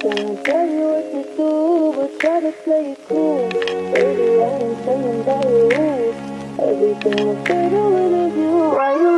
Tryna tell you what to do, but try to play it cool. Baby, I ain't playing by your rules. Everything fade better with you. Why you